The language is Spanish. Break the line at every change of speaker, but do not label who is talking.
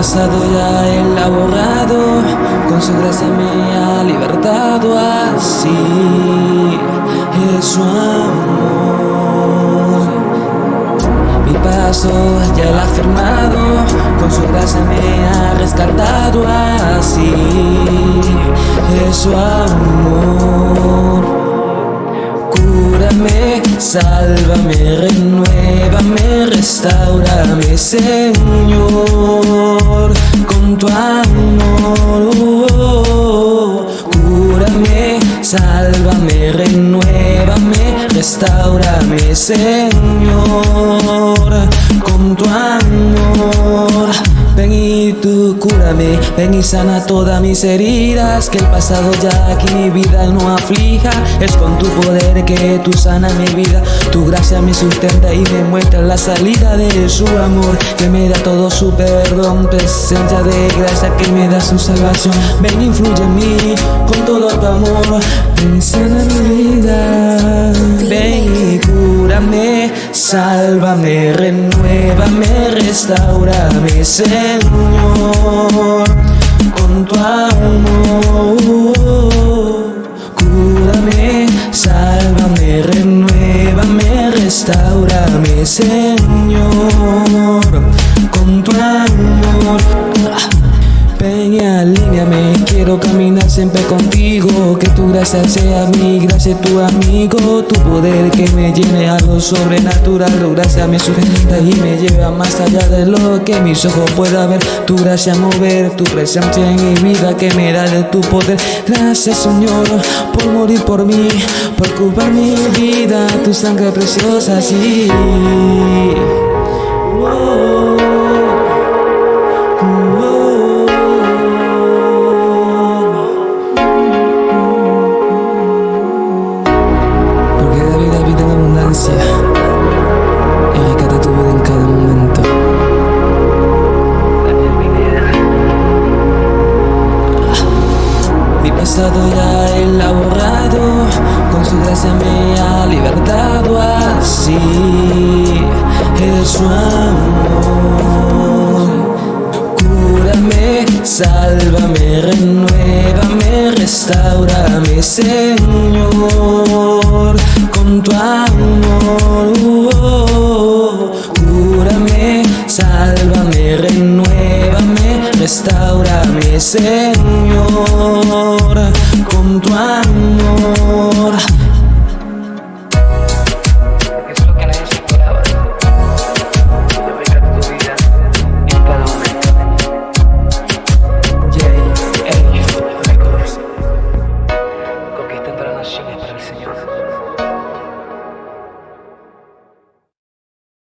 pasado ya él ha borrado, con su gracia me ha libertado así, es su amor. Mi paso ya él ha firmado, con su gracia me ha rescatado así, es su amor. Cúrame, sálvame, renuévame, restaurame, Señor restaurame, Señor, con tu amor. Ven y tú cúrame, ven y sana todas mis heridas Que el pasado ya aquí mi vida no aflija. Es con tu poder que tú sana mi vida. Tu gracia me sustenta y me muestra la salida de su amor Que me da todo su perdón. Presencia de gracia que me da su salvación. Ven influye en mí con todo tu amor. Ven y sana sálvame, renuévame, restaurame, Señor, con tu amor. Cúrame, sálvame, renuévame, restaurame, Señor, con tu amor. Ven y alíneame, quiero caminar siempre contigo Que tu gracia sea mi gracia, tu amigo Tu poder que me llene algo sobrenatural Tu gracia me sustenta y me lleva más allá de lo que mis ojos puedan ver Tu gracia mover, tu presencia en mi vida que me da de tu poder. Gracias Señor por morir por mí, por ocupar mi vida Tu sangre preciosa, sí ya él con su gracia me ha libertado así, es su amor. Cúrame, sálvame, renuévame, restaurame, Señor, con tu amor. Cúrame, sálvame, renuévame, restaurame, Señor con tu amor